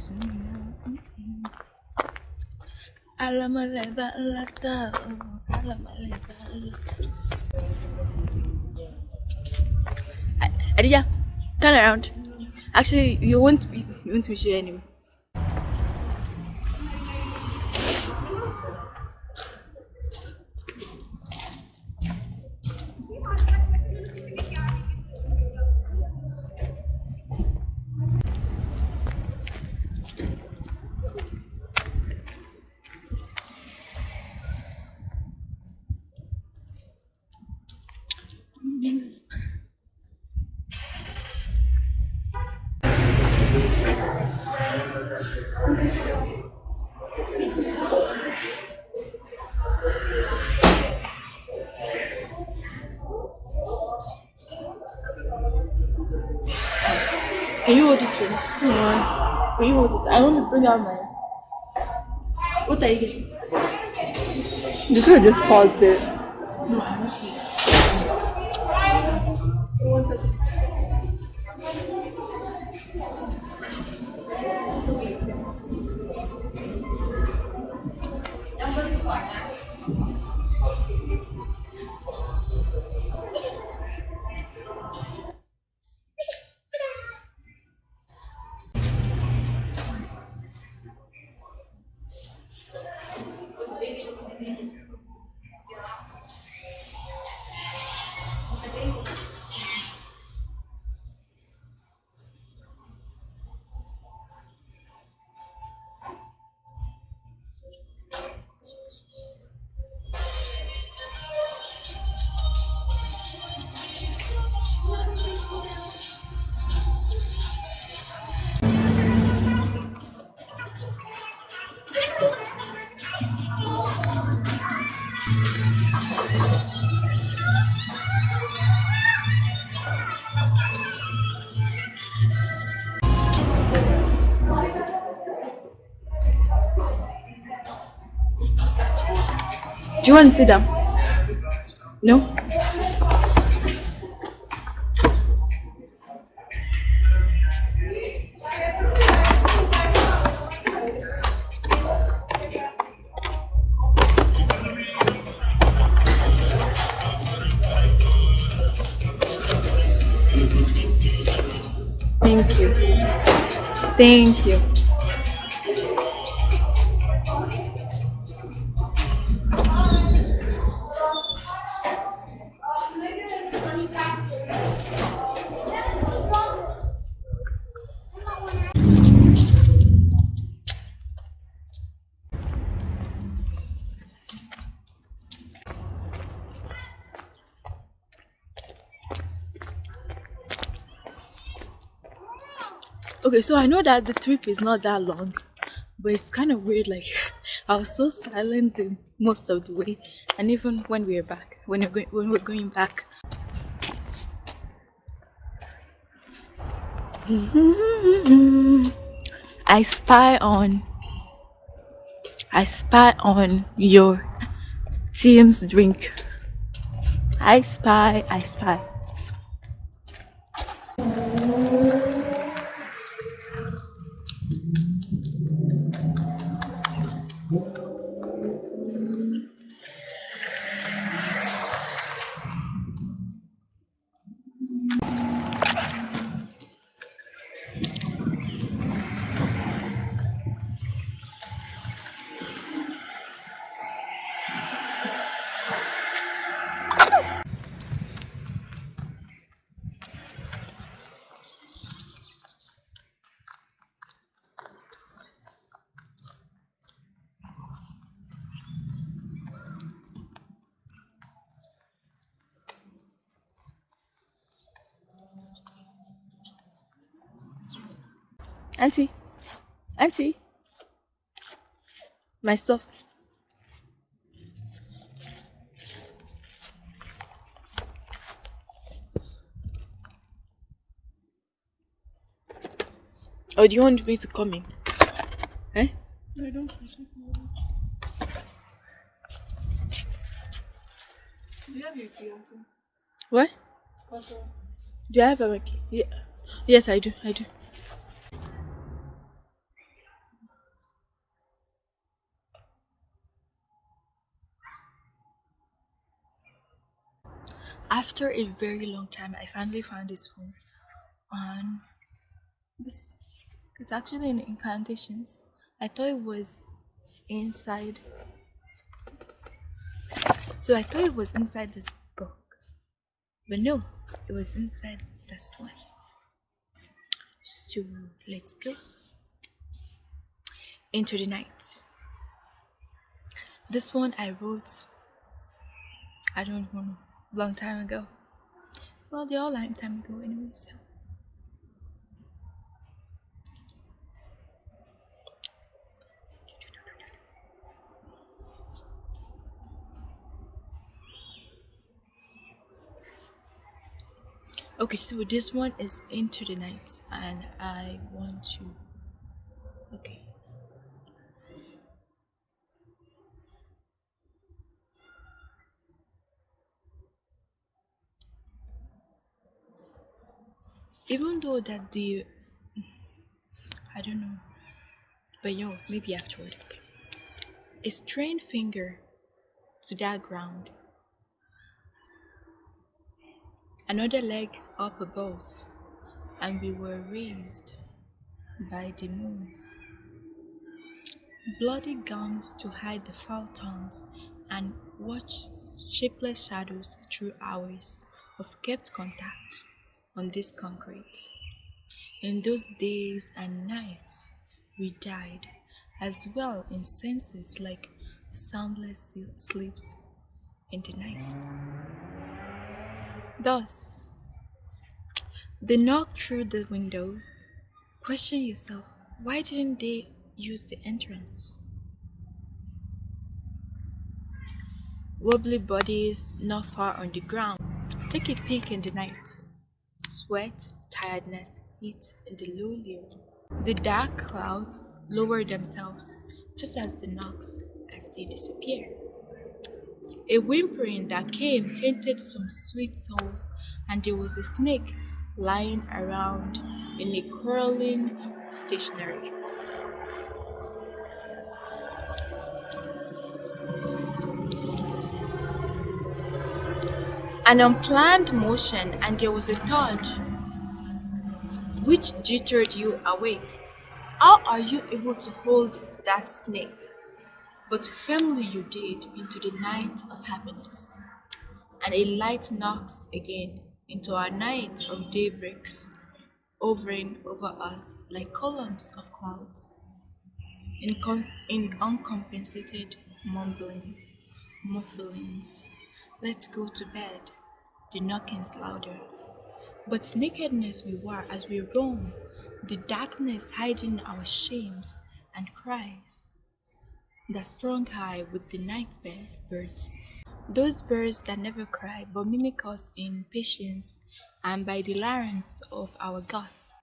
Mm-hmm. Lata. Adija, turn around. Actually, you won't be, you won't be sure anyway. Can you hold this one? Yeah. Can you hold this? I want to bring out my. What are you getting? You could have just paused it. No, I want to. Do you want to sit down? No? Thank you. Thank you. Okay, so I know that the trip is not that long, but it's kind of weird. Like, I was so silent most of the way, and even when we were back, when we're going, when we're going back. I spy on. I spy on your team's drink. I spy. I spy. Auntie, auntie, my stuff. Or do you want me to come in? Eh? I don't Do you have your key, Uncle? What? Papa. Do I have a key? Yeah. Yes, I do. I do. After a very long time, I finally found this phone. And this, it's actually in incantations. I thought it was inside. So I thought it was inside this book. But no, it was inside this one. So let's go into the night. This one I wrote, I don't know, long time ago. Well, they're all long time ago anyway, so. Okay, so this one is into the night, and I want to. Okay. Even though that the. I don't know. But yo, maybe afterward, okay. A strained finger to that ground another leg up above, and we were raised by the moons. Bloody gums to hide the foul tongues and watch shapeless shadows through hours of kept contact on this concrete. In those days and nights, we died as well in senses like soundless sleeps in the night. Thus, they knock through the windows. Question yourself, why didn't they use the entrance? Wobbly bodies not far on the ground. Take a peek in the night. Sweat, tiredness, heat and the low. The dark clouds lower themselves just as the knocks as they disappear. A whimpering that came tainted some sweet souls, and there was a snake lying around in a curling stationery. An unplanned motion, and there was a thud which jittered you awake. How are you able to hold that snake? but firmly you did into the night of happiness. And a light knocks again into our night of daybreaks, hovering over us like columns of clouds. In, in uncompensated mumblings, mufflings, let's go to bed, the knockings louder. But nakedness we were as we roam, the darkness hiding our shames and cries that sprung high with the night birds. Those birds that never cry but mimic us in patience and by the larynx of our guts.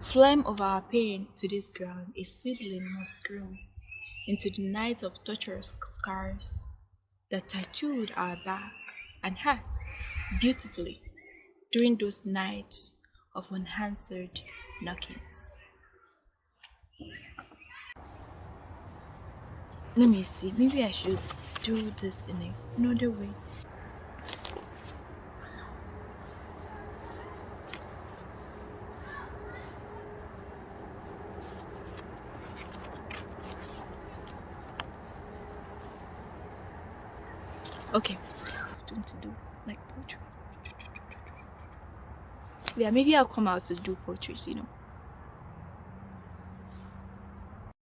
Flame of our pain to this ground, a seedling must grow into the night of torturous scars that tattooed our back and hearts beautifully during those nights of unanswered knockings. Let me see. Maybe I should do this in another way. Okay, something to do like poetry. Yeah, maybe I'll come out to do poetry, you know.